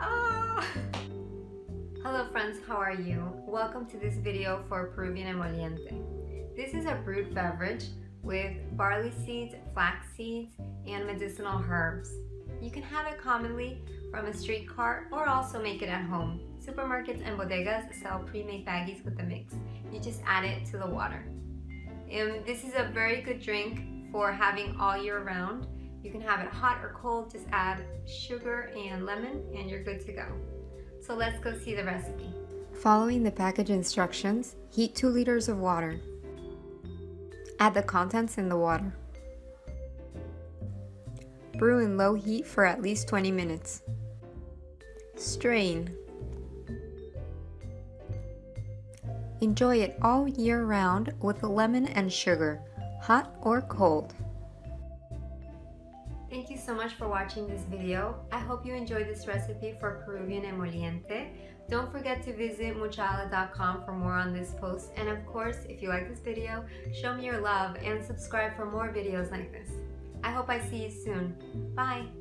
oh. Hello friends, how are you? Welcome to this video for Peruvian Emoliente. This is a brewed beverage with barley seeds, flax seeds, and medicinal herbs. You can have it commonly from a street cart or also make it at home. Supermarkets and bodegas sell pre-made baggies with the mix. You just add it to the water. And this is a very good drink for having all year round. You can have it hot or cold, just add sugar and lemon and you're good to go. So let's go see the recipe. Following the package instructions, heat 2 liters of water. Add the contents in the water. Brew in low heat for at least 20 minutes. Strain. Enjoy it all year round with lemon and sugar, hot or cold. Thank you so much for watching this video. I hope you enjoyed this recipe for Peruvian emoliente. Don't forget to visit muchaala.com for more on this post. And of course, if you like this video, show me your love and subscribe for more videos like this. I hope I see you soon. Bye!